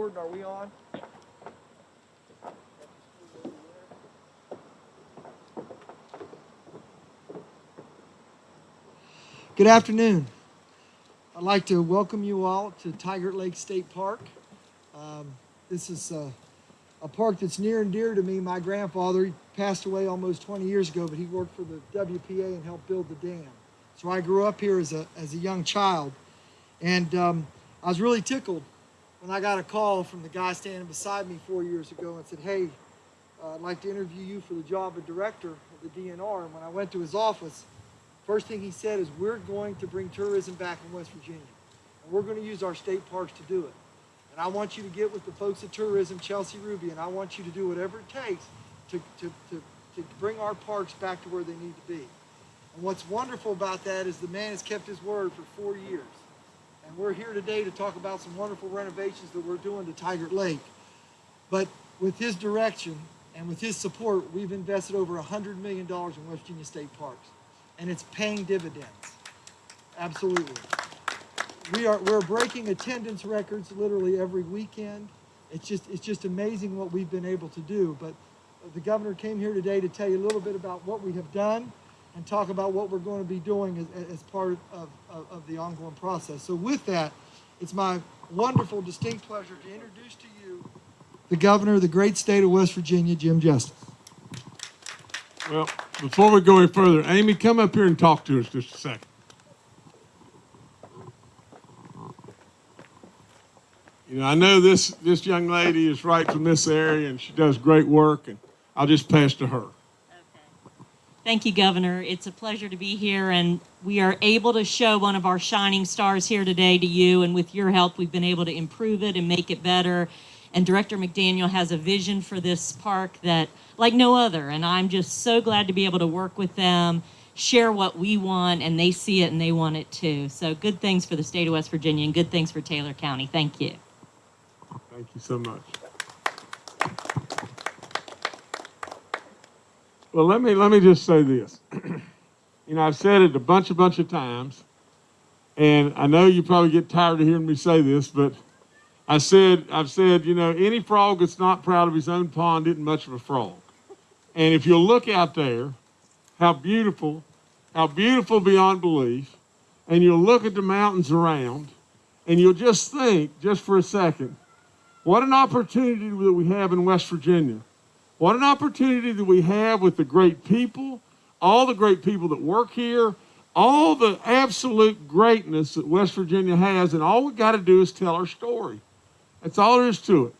Jordan, are we on? Good afternoon. I'd like to welcome you all to Tygart Lake State Park. Um, this is a, a park that's near and dear to me. My grandfather he passed away almost 20 years ago, but he worked for the WPA and helped build the dam. So I grew up here as a, as a young child. And um, I was really tickled when I got a call from the guy standing beside me four years ago and said, hey, uh, I'd like to interview you for the job of director of the DNR. And when I went to his office, first thing he said is, we're going to bring tourism back in West Virginia. And we're going to use our state parks to do it. And I want you to get with the folks at tourism, Chelsea Ruby, and I want you to do whatever it takes to, to, to, to bring our parks back to where they need to be. And what's wonderful about that is the man has kept his word for four years. And we're here today to talk about some wonderful renovations that we're doing to Tygart Lake. But with his direction and with his support, we've invested over $100 million in West Virginia State Parks. And it's paying dividends. Absolutely. We are, we're breaking attendance records literally every weekend. It's just, it's just amazing what we've been able to do. But the governor came here today to tell you a little bit about what we have done and talk about what we're going to be doing as, as part of, of, of the ongoing process. So with that, it's my wonderful, distinct pleasure to introduce to you the governor of the great state of West Virginia, Jim Justice. Well, before we go any further, Amy, come up here and talk to us just a second. You know, I know this, this young lady is right from this area and she does great work and I'll just pass to her. Thank you, Governor. It's a pleasure to be here, and we are able to show one of our shining stars here today to you. And with your help, we've been able to improve it and make it better. And Director McDaniel has a vision for this park that, like no other. And I'm just so glad to be able to work with them, share what we want, and they see it and they want it too. So good things for the state of West Virginia and good things for Taylor County. Thank you. Thank you so much. Well, let me let me just say this. you know, I've said it a bunch, a bunch of times, and I know you probably get tired of hearing me say this, but I said I've said, you know, any frog that's not proud of his own pond isn't much of a frog. And if you'll look out there, how beautiful, how beautiful beyond belief, and you'll look at the mountains around, and you'll just think, just for a second, what an opportunity that we have in West Virginia what an opportunity that we have with the great people, all the great people that work here, all the absolute greatness that West Virginia has, and all we got to do is tell our story. That's all there is to it.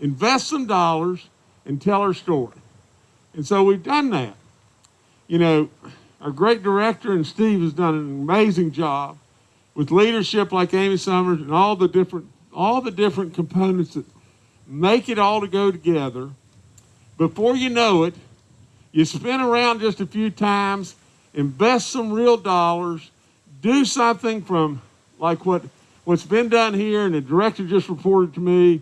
Invest some dollars and tell our story. And so we've done that. You know, our great director and Steve has done an amazing job with leadership like Amy Summers and all the different all the different components that make it all to go together before you know it, you spin around just a few times, invest some real dollars, do something from like what, what's been done here, and the director just reported to me,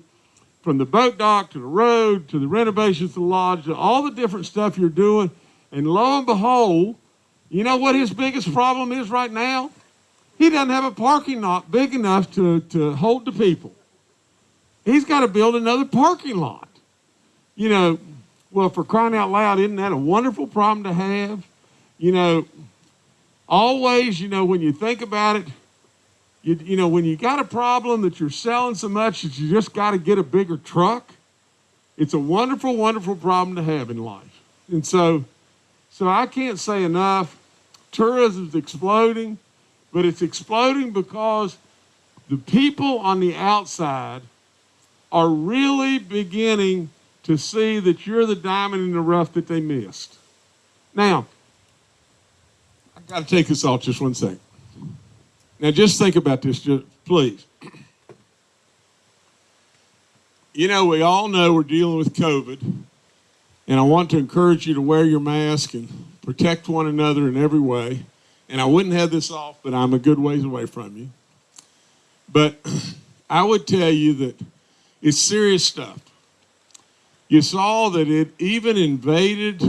from the boat dock to the road to the renovations to the lodge, to all the different stuff you're doing. And lo and behold, you know what his biggest problem is right now? He doesn't have a parking lot big enough to, to hold the people. He's got to build another parking lot. You know, well, for crying out loud, isn't that a wonderful problem to have? You know, always, you know, when you think about it, you, you know, when you got a problem that you're selling so much that you just got to get a bigger truck, it's a wonderful, wonderful problem to have in life. And so, so I can't say enough. Tourism's exploding, but it's exploding because the people on the outside are really beginning to see that you're the diamond in the rough that they missed. Now, I've got to take this off just one second. Now, just think about this, just, please. You know, we all know we're dealing with COVID, and I want to encourage you to wear your mask and protect one another in every way. And I wouldn't have this off, but I'm a good ways away from you. But I would tell you that it's serious stuff. You saw that it even invaded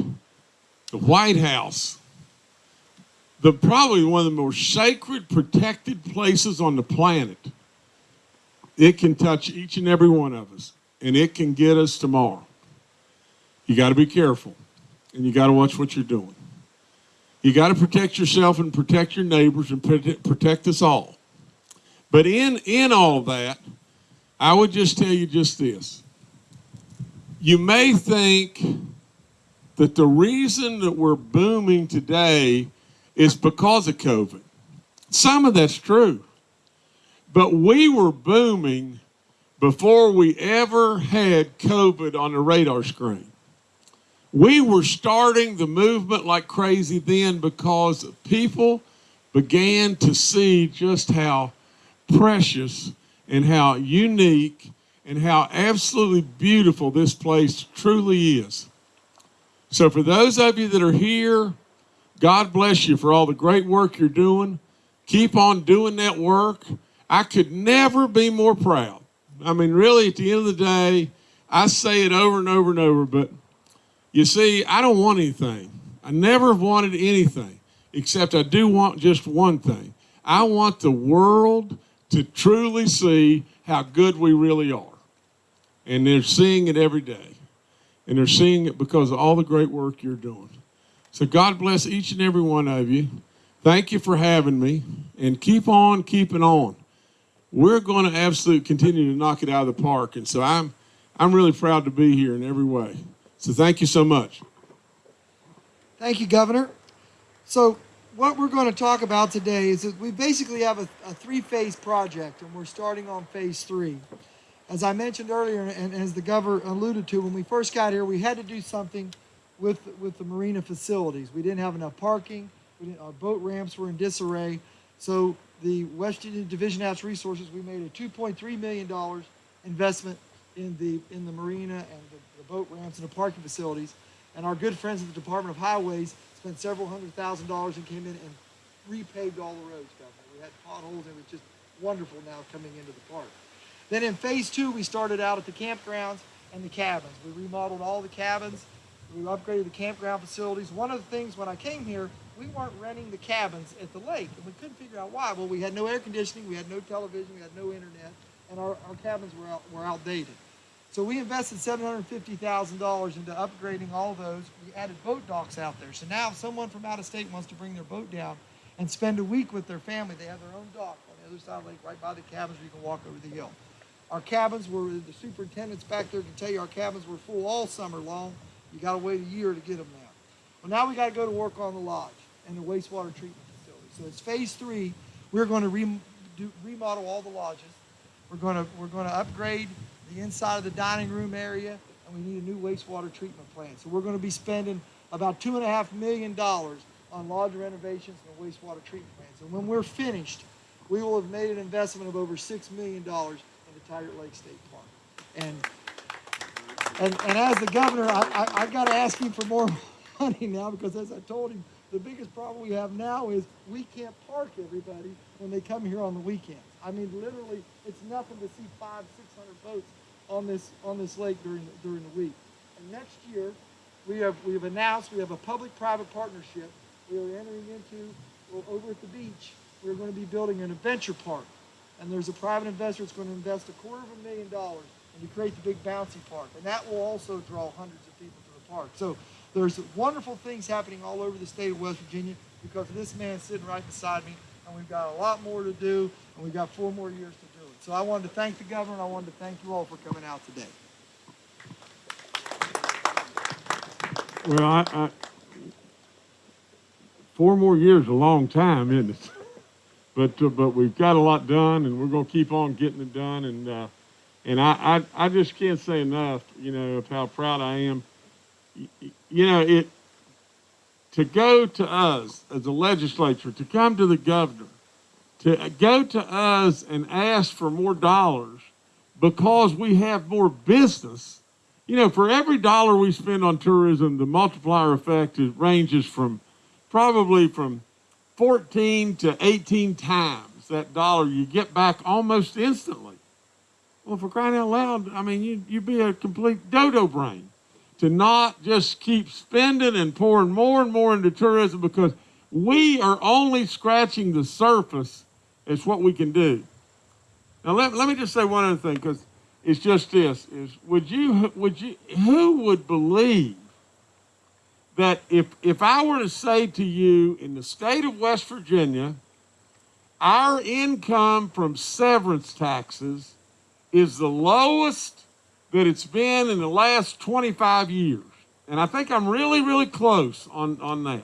the White House, the probably one of the most sacred, protected places on the planet. it can touch each and every one of us, and it can get us tomorrow. You got to be careful, and you got to watch what you're doing. You got to protect yourself and protect your neighbors and protect, us all. But in in all that, I would just tell you just this. You may think that the reason that we're booming today is because of COVID. Some of that's true. But we were booming before we ever had COVID on the radar screen. We were starting the movement like crazy then because people began to see just how precious and how unique and how absolutely beautiful this place truly is. So, for those of you that are here, God bless you for all the great work you're doing. Keep on doing that work. I could never be more proud. I mean, really, at the end of the day, I say it over and over and over, but you see, I don't want anything. I never have wanted anything, except I do want just one thing. I want the world to truly see how good we really are. And they're seeing it every day. And they're seeing it because of all the great work you're doing. So God bless each and every one of you. Thank you for having me. And keep on keeping on. We're going to absolutely continue to knock it out of the park. And so I'm I'm really proud to be here in every way. So thank you so much. Thank you, Governor. So what we're going to talk about today is that we basically have a, a three-phase project, and we're starting on phase three. As I mentioned earlier, and as the governor alluded to, when we first got here, we had to do something with with the marina facilities. We didn't have enough parking. Our boat ramps were in disarray. So the West Virginia Division of Natural Resources, we made a 2.3 million dollars investment in the in the marina and the, the boat ramps and the parking facilities. And our good friends at the Department of Highways spent several hundred thousand dollars and came in and repaved all the roads, Governor. We had potholes and it was just wonderful now coming into the park. Then in phase two, we started out at the campgrounds and the cabins. We remodeled all the cabins. We upgraded the campground facilities. One of the things when I came here, we weren't renting the cabins at the lake, and we couldn't figure out why. Well, we had no air conditioning, we had no television, we had no internet, and our, our cabins were, out, were outdated. So we invested $750,000 into upgrading all those. We added boat docks out there. So now if someone from out of state wants to bring their boat down and spend a week with their family, they have their own dock on the other side of the lake, right by the cabins where you can walk over the hill. Our cabins were, the superintendents back there can tell you, our cabins were full all summer long. You got to wait a year to get them now. Well, now we got to go to work on the lodge and the wastewater treatment facility. So it's phase three. We're going to re- do, remodel all the lodges. We're going to we're going to upgrade the inside of the dining room area, and we need a new wastewater treatment plant. So we're going to be spending about two and a half million dollars on lodge renovations and wastewater treatment plants. And when we're finished, we will have made an investment of over six million dollars into Tygart Lake State Park. And and, and as the governor, I, I, I've got to ask him for more money now because as I told him, the biggest problem we have now is we can't park everybody when they come here on the weekends. I mean, literally, it's nothing to see five, six hundred boats on this on this lake during the, during the week. And next year, we have we have announced we have a public-private partnership. We are entering into over at the beach. We're going to be building an adventure park, and there's a private investor that's going to invest a quarter of a million dollars and you create the big bouncy park, and that will also draw hundreds of people to the park. So there's wonderful things happening all over the state of West Virginia because of this man sitting right beside me, and we've got a lot more to do, and we've got four more years to do it. So I wanted to thank the governor, and I wanted to thank you all for coming out today. Well, I, I four more years a long time, isn't it? But uh, but we've got a lot done, and we're going to keep on getting it done. And uh, and I, I I just can't say enough, you know, of how proud I am. You know, it to go to us as a legislature, to come to the governor, to go to us and ask for more dollars because we have more business you know, for every dollar we spend on tourism, the multiplier effect is, ranges from probably from 14 to 18 times that dollar you get back almost instantly. Well, for crying out loud, I mean, you, you'd be a complete dodo brain to not just keep spending and pouring more and more into tourism because we are only scratching the surface as what we can do. Now let, let me just say one other thing because it's just this: is would you would you who would believe that if if I were to say to you in the state of West Virginia, our income from severance taxes is the lowest that it's been in the last 25 years. And I think I'm really, really close on, on that.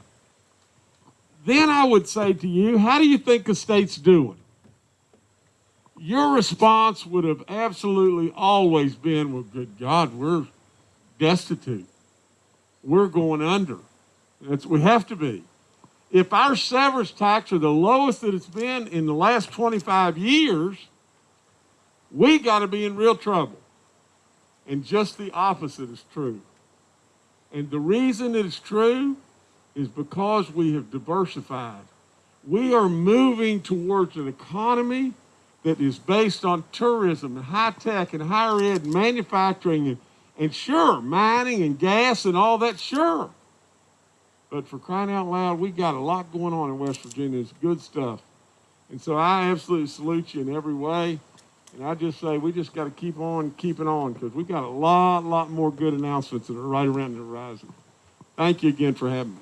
Then I would say to you, how do you think the state's doing? Your response would have absolutely always been, well, good God, we're destitute. We're going under. That's, we have to be. If our severance tax are the lowest that it's been in the last 25 years, we got to be in real trouble. And just the opposite is true. And the reason it is true is because we have diversified. We are moving towards an economy that is based on tourism and high tech and higher ed and manufacturing and, and sure, mining and gas and all that, sure. But for crying out loud, we got a lot going on in West Virginia. It's good stuff. And so I absolutely salute you in every way. And I just say we just got to keep on keeping on because we got a lot, lot more good announcements that are right around the horizon. Thank you again for having me.